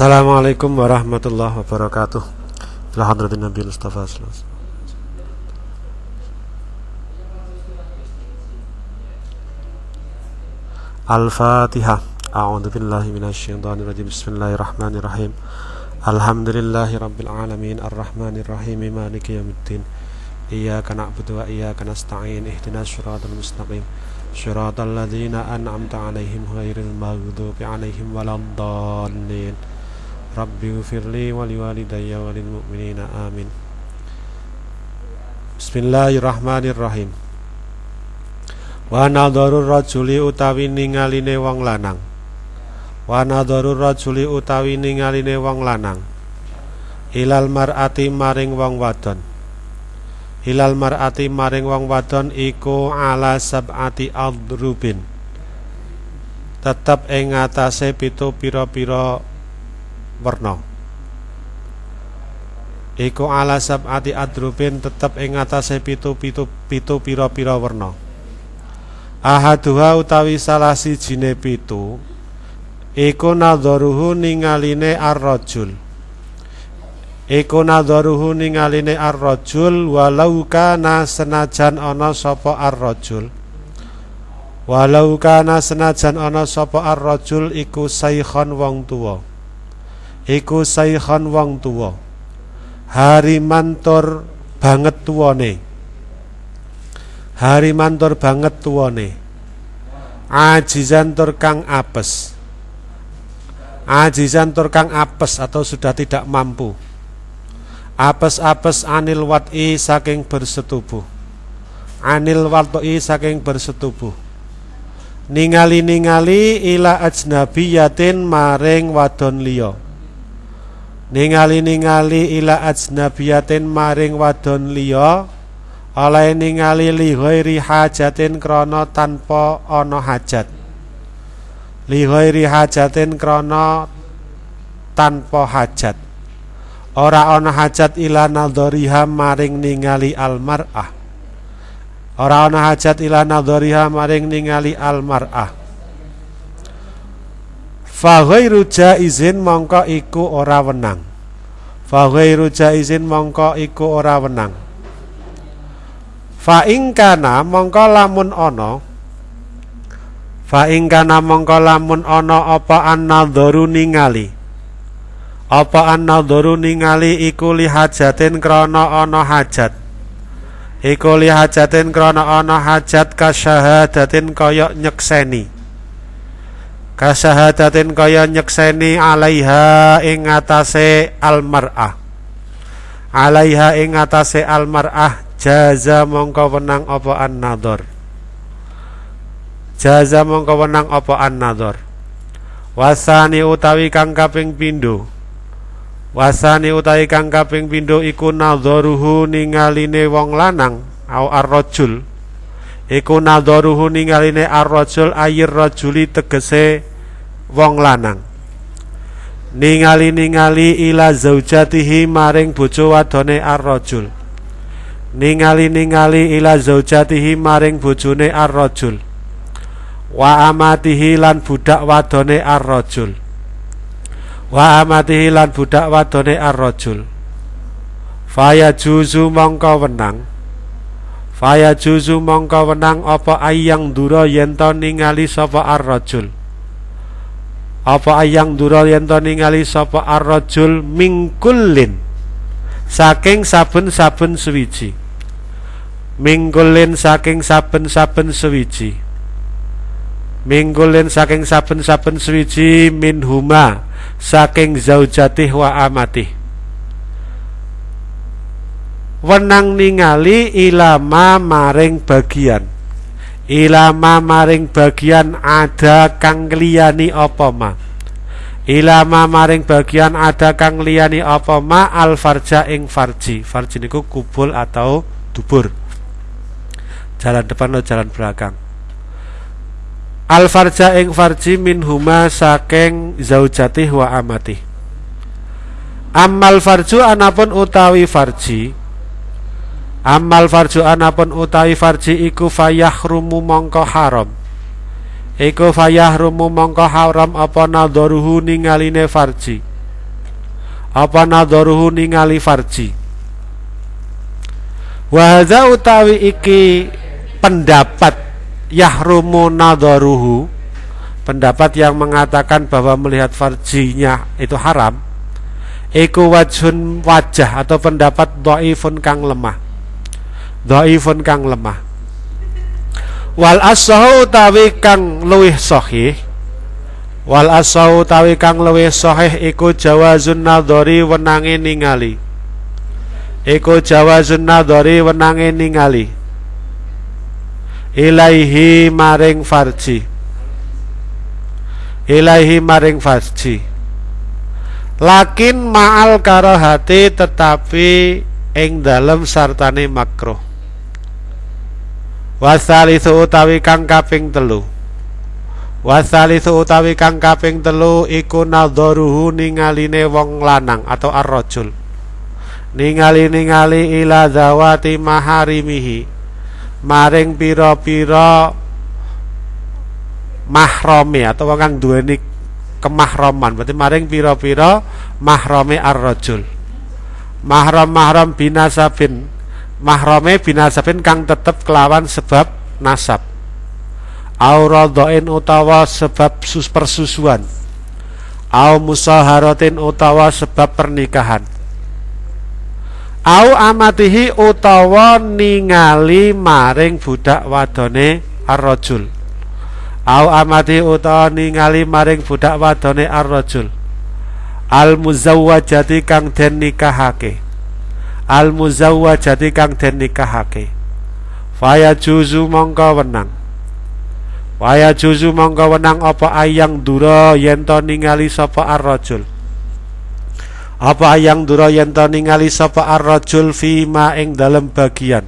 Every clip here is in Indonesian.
السلام عليكم ورحمة الله وبركاته لحضرة النبي المصطفى صلى الله عليه وسلم الفاتحة أعوذ بالله من الشيطان الرجيم بسم الله الرحمن الرحيم الحمد لله رب العالمين الرحمن الرحيم مالك يوم الدين إياك نعبد وإياك نستعين اهدنا الصراط المستقيم صراط الذين أنعمت عليهم غير المغضوب عليهم ولا الضالين Rabbi ghfirli wa liwalidayya wa lil mu'minina amin. Bismillahirrahmanirrahim. Wa nadharur rajuli utawi ningaline wong lanang. Wa nadharur rajuli utawi ningaline wong lanang. Ilal mar'ati maring wong wadon. Ilal mar'ati maring wong wadon iku ala sab'ati adrubin. Tetep ing ngatasé pitu pira-pira werna. Iku ala sab'ati adrubin tetep ing ngatasé pitu-pitu pitu pira-pira werna. Ahaduha utawi salah sijine pitu iku nadharuhu ningaline ar-rajul. Iku nadharuhu ningaline ar-rajul walau kana senajan ana sapa ar-rajul. Walau kana senajan ana sapa ar-rajul iku saikhon wong tuwa. Iku saikhon wong tuwa. Harimantur banget tuwane. Harimantur banget tuwane. Ajizan kang apes. Ajizan kang apes atau sudah tidak mampu. Apes-apes anil wat'i saking bersetubuh. Anil wat'i saking bersetubuh. Ningali-ningali ila ajnabiyatin maring wadon liya. Ningali-ningali ila ajnabiyatin maring wadon liya oleh ningali li ghairi hajatin krana tanpa ana hajat. Li ghairi hajatin krana tanpa hajat. Ora ana hajat ila nadhariha maring ningali almar'ah. Ora ana hajat ila nadhariha maring ningali almar'ah. Fa ghairu jaizin mongko iku ora wenang. Fa ghairu jaizin mongko iku ora wenang. Fa ing kana mongko lamun ana Fa ing kana mongko lamun ana apa an-nadharu ningali Apa an-nadharu ningali iku li hajatin krana ana hajat Iku li hajatin krana ana hajat kasyahadatin kaya nyekseni Kasyahadatin kaya nyekseni alaiha ing atase almar'ah. Alaiha ing atase almar'ah jaza mongko wenang apa an-nadhar. Jaza mongko wenang apa an-nadhar. Wasani utawi kang kaping pindho. Wasani utawi kang kaping pindho iku nadharuhu ningaline wong lanang au ar-rajul. Iku nadharuhu ningaline ar-rajul ayir rajuli tegese wong lanang. Ningali-ningali ila zaujatihi maring bojo wadone ar-rajul. Ningali-ningali ila zaujatihi maring bojone ar-rajul. Wa amatihi lan budak wadone ar-rajul. Wa amatihi lan budak wadone ar-rajul. Faya juzu mongko wenang. Faya juzu mongko wenang apa ayang dura yen to ningali sapa ar-rajul apa ayang dura yen to ningali sapa ar-rajul mingkulin saking saben-saben suwiji. Mingkulin saking saben-saben suwiji. Mingkulin saking saben-saben suwiji min huma saking zaujatih wa amatih. Wenang ningali ilama maring bagian ilama maring bagian ada kang liyani apa ma? Ilama maring bagian ada kang liyani apa ma? Al farja ing farji. Farji niku kubul atau dubur. Jalan depan atau jalan belakang? Al farja ing farji min huma saking zaujati wa amati. Amal farju anapun utawi farji Amal farju anapun utawi farji iku fayahrumu mongko haram. Iku fayahrumu mongko haram apa nadharuhu ningaline farji? Apa nadharuhu ningali farji? Wa utawi iki pendapat yahrumu nadharuhu pendapat yang mengatakan bahwa melihat farjinya itu haram iku wajhun wajah atau pendapat dhaifun kang lemah dhaifun kang lemah. Wal asahu utawi kang luwih sahih. Wal asahu utawi kang luwih sahih iku jawazun nadhari wenange ningali. Iku jawazun nadhari wenange ningali. Ilaihi maring farji. Ilahi maring fasji lakin ma'al karahati tetapi ing dalem sartane makruh wasalisu utawi kang kaping telu. Wasalisu utawi kang kaping telu iku nadharuhu ningaline wong lanang atau arrojul ningali-ningali ila zawati maharimihi. Maring pira-pira mahrome atau kang duweni kemahroman berarti maring pira-pira mahrome ar-rajul. Mahram-mahram binasabin mahrome binasabin kang tetep kelawan sebab nasab. Auradhain utawa sebab sus persusuan. Au musaharatin utawa sebab pernikahan. Au amatihi utawa ningali maring budak wadone ar-rajul. Au amati utawa ningali maring budak wadone ar-rajul. Al muzawwajati kang den nikahake al muzawwajati kang den nikahake. Faya juzu mongko wenang. Waya juzu mongko wenang apa ayang dura yen to ningali sapa ar-rajul? Apa ayang dura yen to ningali sapa ar-rajul fima ing dalem bagian?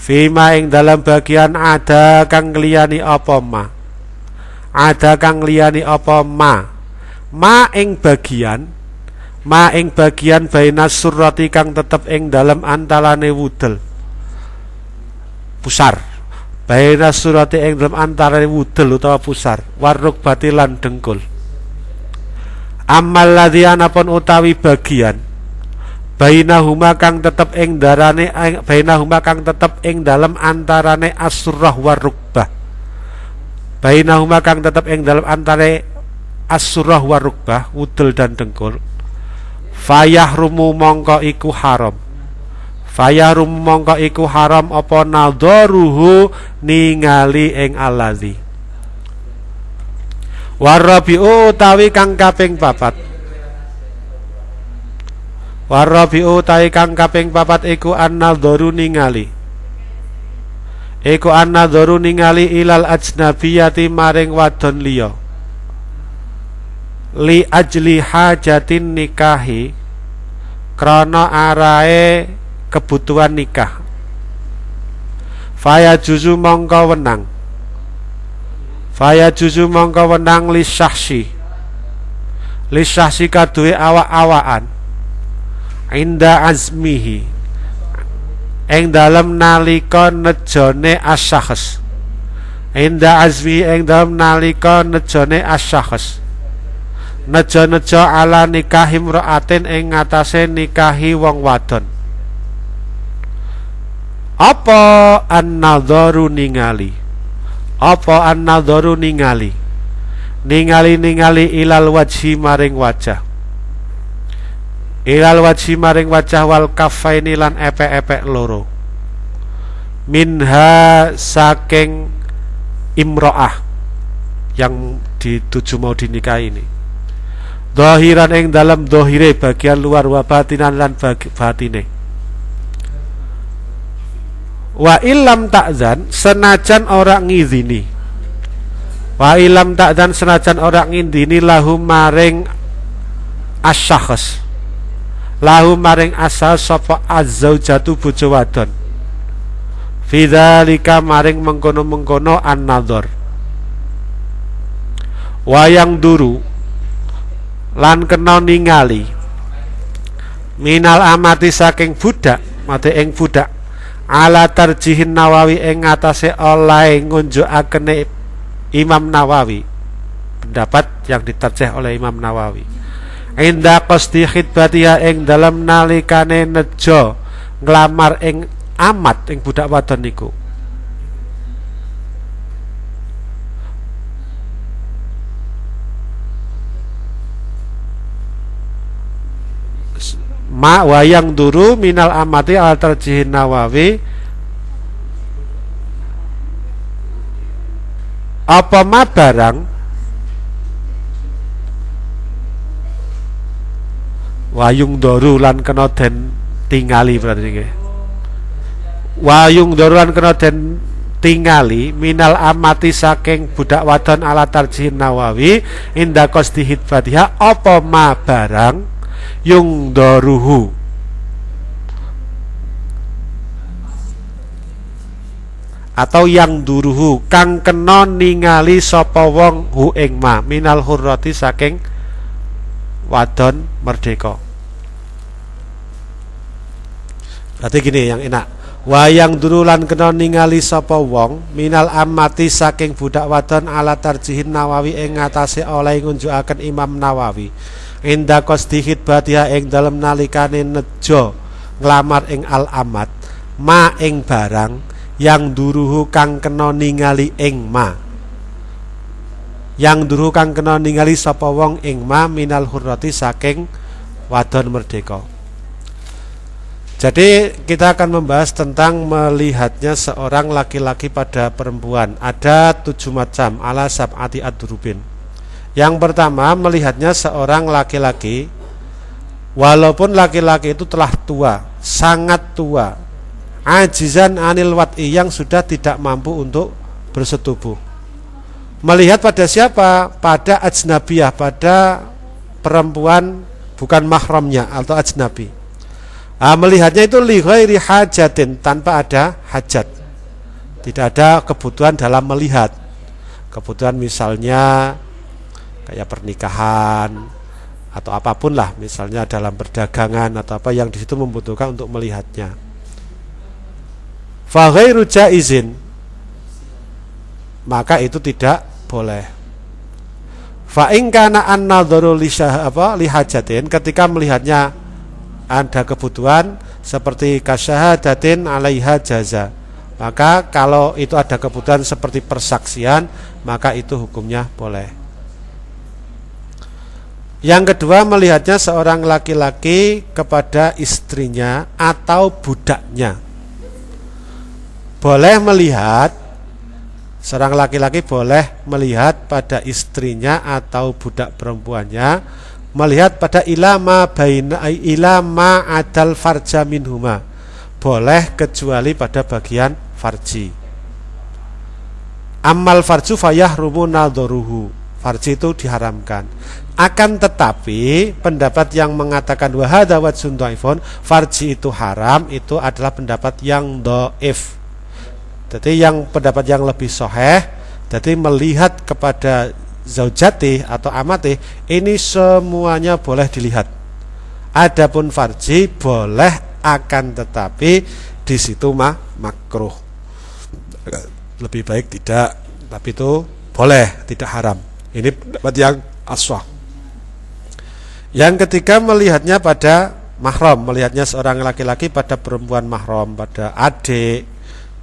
Fima ing dalam bagian ada kang liyani apa ma? Ada kang liyani apa ma? Ma ing bagian Ma ing bagian baina surati kang tetep ing dalam antalane wudel. Pusar. Baina surati ing dalam antalane wudel utawa pusar. Waruk batilan dengkul. Amal ladhianapun utawi bagian bainahuma kang tetep ing darane bainahuma kang tetep ing dalam antarane asurrah warukbah. Bainahuma kang tetep ing dalam antare asurrah warukbah wudel dan dengkul fayahrumu mongko iku haram fayahrumu mongko iku haram apa nadharuhu ningali ing alazi warabiu utawi kang kaping papat Warabi'u tai kang kaping papat iku an-nadharu ningali. Iku an-nadharu ningali ilal ajnabiyati maring wadon liya. Li ajli hajatin nikahi krana arae kebutuhan nikah. Faya juzu mongko wenang. Faya juzu mongko wenang li syahsi. Li syahsi kaduwe awak-awakan inda azmihi ing dalam nalika nejone asyahs inda azmi ing dalam nalika nejone asyahs nejo-nejo ala nikahi mraatin ing ngatasé nikahi wong wadon. Apa an-nadharu ningali? Apa an-nadharu ningali? Ningali ningali ilal wajhi maring wajah. Ilal wajhi maring wajah wal kafaini lan epek-epek loro. Minha saking imro'ah yang dituju mau dinikahi ini dohiran ing dalam dohire bagian luar wa batinan lan batine. Wa ilam takzan senajan orang ngizini. Wa ilam takzan senajan orang ngizini lahum maring asyakhs lahu maring asal sapa azzaujatu bojo wadon fidzalika maring mengkono-mengkono an-nadhar. Wayang duru lan kena ningali. Minal amati saking budak mate ing budak. Ala tarjihin nawawi ing ngatasé oleh ngunjukakene Imam Nawawi. Pendapat yang diterjeh oleh Imam Nawawi. Inda qasdi khidbatiha ing dalam nalikane nejo nglamar ing amat ing budak wadon niku ma wayang duru minal amati al terjihin nawawi. Apa ma barang? Wayung doru lan kena den tingali berarti nggih. Wayung doru lan kena den tingali minal amati saking budak wadon ala tarjihin nawawi. Inda qasdi hitbatiha apa ma barang yung doruhu atau yang duruhu kang kena ningali sapa wong hu ing ma. Minal hurrati saking wadon merdeka. Berarti gini yang enak. Wayang durulan kena ningali sapa wong minal amati saking budak wadon ala tarjihin nawawi ing ngatasé oleh ngunjukaken Imam Nawawi inda qasdi khidbatiha ing dalem nalikane nejo nglamar ing al amat ma ing barang yang duruhu kang kena ningali ing ma yang duruhu kang kena ningali sapa wong ing ma minal hurrati saking wadon merdeka jadi kita akan membahas tentang melihatnya seorang laki-laki pada perempuan. Ada tujuh macam ala sab'ati ad-durubin. Yang pertama melihatnya seorang laki-laki Walaupun laki-laki itu telah tua Sangat tua Ajizan anil wat'i yang sudah tidak mampu untuk bersetubuh. Melihat pada siapa? Pada ajnabiyah Pada perempuan bukan mahramnya atau ajnabi. Nah, Melihatnya itu lighairi hajatin Tanpa ada hajat. Tidak ada kebutuhan dalam melihat. Kebutuhan misalnya kayak pernikahan atau apa pun lah misalnya dalam perdagangan atau apa yang di situ membutuhkan untuk melihatnya. Faghairu izin maka itu tidak boleh. Fa in kana an-nadharu li apa lihajatin ketika melihatnya ada kebutuhan seperti kasyahadatin alaiha jaza. Maka kalau itu ada kebutuhan seperti persaksian, maka itu hukumnya boleh. Yang kedua melihatnya seorang laki-laki kepada istrinya atau budaknya. Boleh melihat seorang laki-laki boleh melihat pada istrinya atau budak perempuannya melihat pada ilama baina ilama adal farja minhuma. Boleh kecuali pada bagian farji. Amal farju fayah rumu nadharuhu. Farji itu diharamkan akan tetapi pendapat yang mengatakan wahada wajhun dhaifun farji itu haram itu adalah pendapat yang doif. Jadi yang pendapat yang lebih soheh jadi melihat kepada zaujati atau amati ini semuanya boleh dilihat. Adapun farji boleh akan tetapi di situ mah makruh. Lebih baik tidak, tapi itu boleh, tidak haram. Ini pendapat yang aswah. Yang ketiga melihatnya pada mahram, melihatnya seorang laki-laki pada perempuan mahram, pada adik,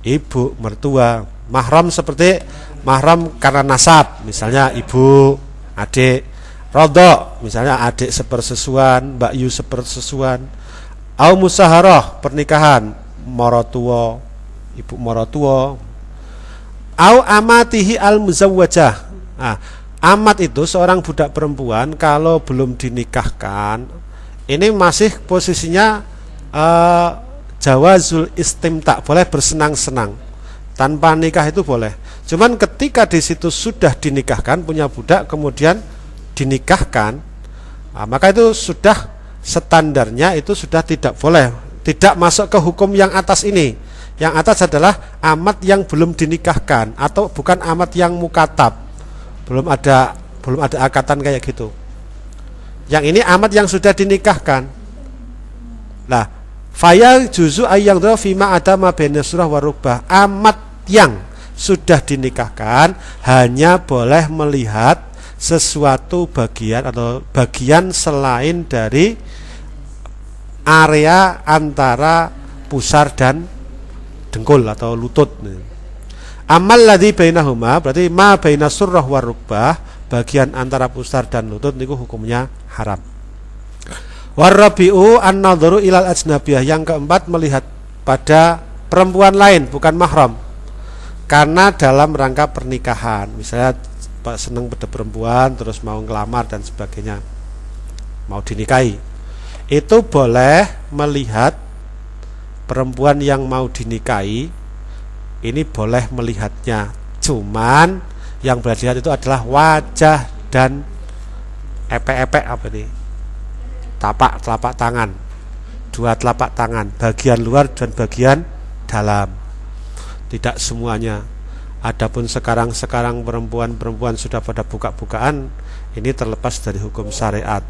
ibu, mertua. Mahram seperti mahram karena nasab, misalnya ibu, adik, rodok, misalnya adik sepersesuan, mbak yu sepersesuan, au musaharoh, pernikahan, morotuo, ibu morotuo, au amatihi al muzawwajah. Nah, Amat itu seorang budak perempuan kalau belum dinikahkan ini masih posisinya uh, jawazul istimta boleh bersenang-senang tanpa nikah itu boleh. Cuman ketika di situ sudah dinikahkan punya budak kemudian dinikahkan nah, maka itu sudah standarnya itu sudah tidak boleh tidak masuk ke hukum yang atas ini. Yang atas adalah amat yang belum dinikahkan atau bukan amat yang mukatab belum ada belum ada akatan kayak gitu. Yang ini amat yang sudah dinikahkan. Nah faya juzu ayang fima ada ma surah warubah amat yang sudah dinikahkan hanya boleh melihat sesuatu bagian atau bagian selain dari area antara pusar dan dengkul atau lutut. Amal ladhi bainahuma berarti ma baina surrah warukbah bagian antara pusar dan lutut niku hukumnya haram. Warabiu an-nadharu ilal ajnabiyah yang keempat melihat pada perempuan lain bukan mahram. Karena dalam rangka pernikahan, misalnya Pak seneng pada perempuan terus mau ngelamar dan sebagainya. Mau dinikahi. Itu boleh melihat perempuan yang mau dinikahi ini boleh melihatnya. Cuman yang boleh dilihat itu adalah wajah dan epek-epek apa ini? Tapak telapak tangan. Dua telapak tangan, bagian luar dan bagian dalam. Tidak semuanya. Adapun sekarang-sekarang perempuan-perempuan sudah pada buka-bukaan, ini terlepas dari hukum syariat.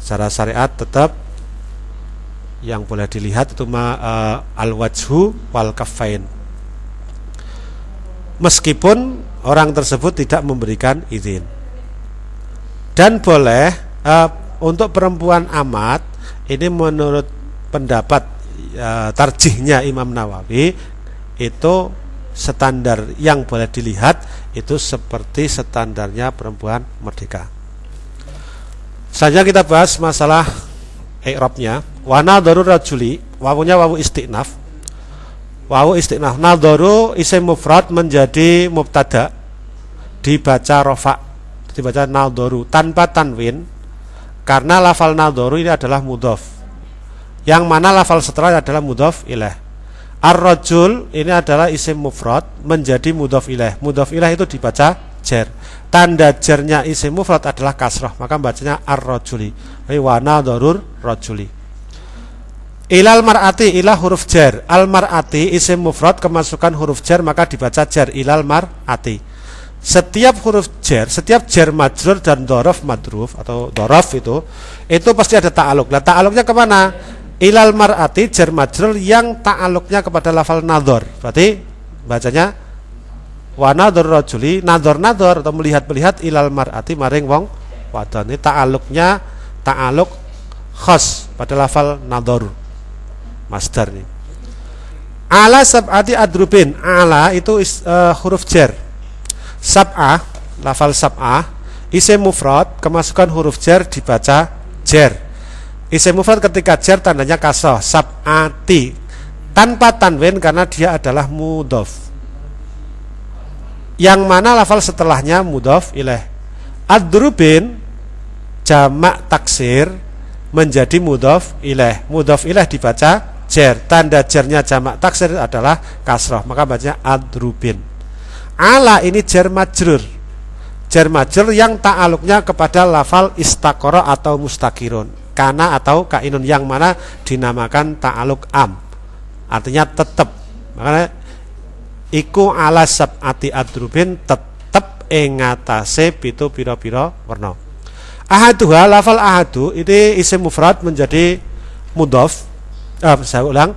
Secara syariat tetap yang boleh dilihat itu ma, uh, al-wajhu wal kafain. Meskipun orang tersebut tidak memberikan izin. Dan boleh uh, untuk perempuan amat ini menurut pendapat uh, tarjihnya Imam Nawawi itu standar yang boleh dilihat itu seperti standarnya perempuan merdeka. Saja kita bahas masalah i'rabnya wa nadharu rajuli wawunya wawu istinaf wawu istinaf nadharu isim mufrad menjadi mubtada. Dibaca rofa dibaca nadharu tanpa tanwin karena lafal nadharu ini adalah mudhof. Yang mana lafal setelah adalah mudhof ilaih ar-rajul ini adalah isim mufrad menjadi mudhof ilaih mudhof ilaih itu dibaca jer. Tanda jernya isim mufrad adalah kasroh. Maka bacanya ar-rajuli. Wa nadharur rajuli ilal mar'ati ilah huruf jar. Al mar'ati isim mufrad kemasukan huruf jar maka dibaca jar. Ilal mar'ati. Setiap huruf jar setiap jar majrur dan dorof madruf atau dorof itu itu pasti ada ta'aluk nah ta'aluknya ke mana? Ilal mar'ati jar majrur yang ta'aluknya kepada lafal nadhor. Berarti bacanya wa nadhor rajuli nadhor nadhor atau melihat-melihat ilal mar'ati maring wong wadon. Ini ta'aluknya ta'aluk khas pada lafal nadhor masdar nih. Ala sab'ati adrubin. Ala itu is, uh, huruf jar sab'ah lafal sab'ah isim mufrad kemasukan huruf jar dibaca jar isim mufrad ketika jar tandanya kasoh sab'ati. Tanpa tanwin karena dia adalah mudhof. Yang mana lafal setelahnya mudhof ilaih adrubin jamak taksir menjadi mudhof ilaih mudhof ilaih dibaca jer. Tanda jernya jamak taksir adalah kasroh. Maka bacanya adrubin. Ala ini jer majrur. Jer majrur yang ta'aluknya kepada lafal istakoro atau mustakirun. Kana atau kainun. Yang mana dinamakan ta'aluk am. Artinya tetap makanya iku ala sab'ati adrubin tetap ingatase pitu piro-piro warna ahaduha lafal ahadu ini isim mufrad menjadi mudhof uh, saya ulang.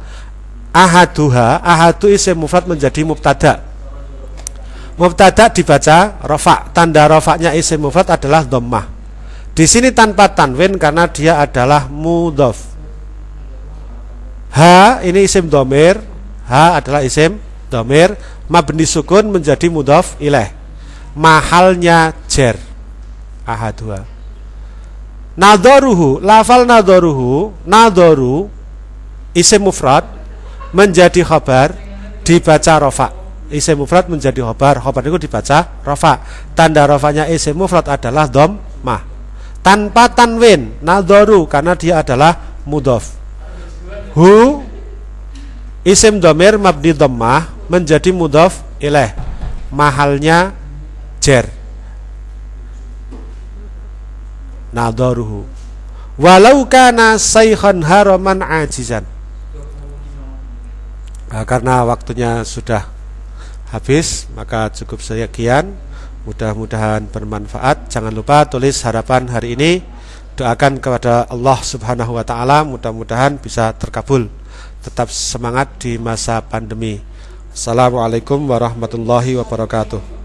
Ahaduha ahadu isim mufrad menjadi mubtada. Mubtada dibaca rofa tanda rofaknya isim mufrad adalah dhammah. Di sini tanpa tanwin karena dia adalah mudhof. Ha ini isim domir ha adalah isim domir mabni sukun menjadi mudhof ilaih mahalnya jer. Ahaduha. Nadoruhu lafal nadoruhu nadoru isim mufrad menjadi khabar dibaca rofa isim mufrad menjadi khabar khabar itu dibaca rofa tanda rofanya isim mufrad adalah dom mah tanpa tanwin nadoru karena dia adalah mudof hu isim domir mabdi dhammah menjadi mudof ilaih mahalnya jer. Nadoruhu walau kana sayhan haraman ajizan Nah, karena waktunya sudah habis, maka cukup sekian. Mudah-mudahan bermanfaat. Jangan lupa tulis harapan hari ini. Doakan kepada Allah Subhanahu wa taala mudah-mudahan bisa terkabul. Tetap semangat di masa pandemi. Assalamualaikum warahmatullahi wabarakatuh.